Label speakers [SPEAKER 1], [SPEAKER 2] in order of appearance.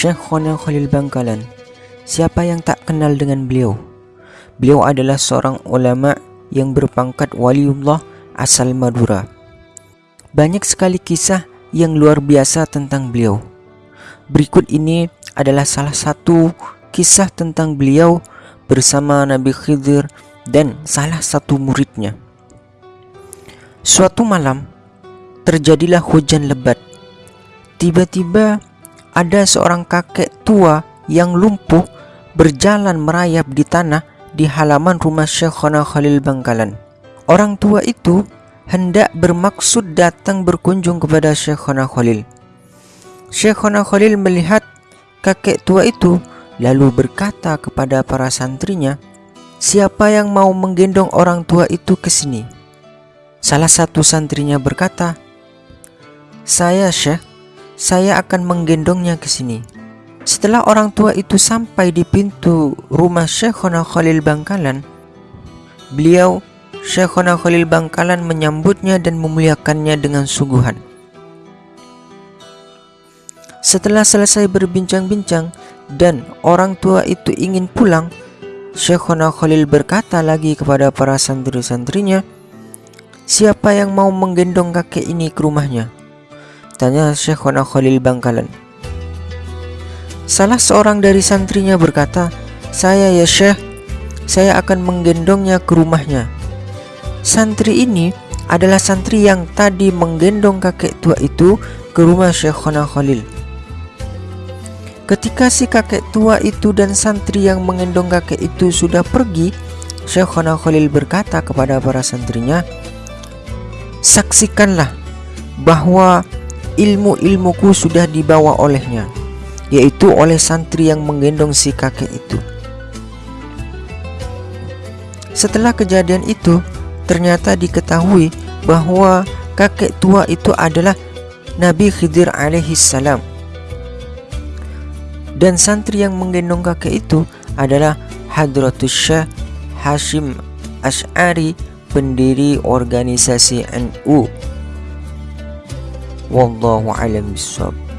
[SPEAKER 1] Syekh Khonil Khalil Bangkalan. Siapa yang tak kenal dengan beliau? Beliau adalah seorang ulama yang berpangkat waliullah asal Madura. Banyak sekali kisah yang luar biasa tentang beliau. Berikut ini adalah salah satu kisah tentang beliau bersama Nabi Khidir dan salah satu muridnya. Suatu malam terjadilah hujan lebat. Tiba-tiba ada seorang kakek tua yang lumpuh berjalan merayap di tanah di halaman rumah Syekhona Khalil Bangkalan. Orang tua itu hendak bermaksud datang berkunjung kepada Syekhona Khalil. Syekhona Khalil melihat kakek tua itu lalu berkata kepada para santrinya, "Siapa yang mau menggendong orang tua itu ke sini?" Salah satu santrinya berkata, "Saya, Syekh. Saya akan menggendongnya ke sini." Setelah orang tua itu sampai di pintu rumah Syekhona Khalil Bangkalan, beliau Syekhona Khalil Bangkalan menyambutnya dan memuliakannya dengan suguhan. Setelah selesai berbincang-bincang dan orang tua itu ingin pulang, Syekhona Khalil berkata lagi kepada para santri-santrinya, Siapa yang mau menggendong kakek ini ke rumahnya? Tanya Syekhona Khalil Bangkalan. Salah seorang dari santrinya berkata, Saya ya Syekh, saya akan menggendongnya ke rumahnya. Santri ini adalah santri yang tadi menggendong kakek tua itu ke rumah Syekhona Khalil. Ketika si kakek tua itu dan santri yang menggendong kakek itu sudah pergi, Syekhona Khalil berkata kepada para santrinya, saksikanlah bahwa ilmu-ilmuku sudah dibawa olehnya, yaitu oleh santri yang menggendong si kakek itu. Setelah kejadian itu, ternyata diketahui bahwa kakek tua itu adalah Nabi Khidir alaihi salam. Dan santri yang menggendong kakek itu adalah Hadratus Syah Hashim Ash'ari pendiri organisasi NU. والله أعلم بالصواب.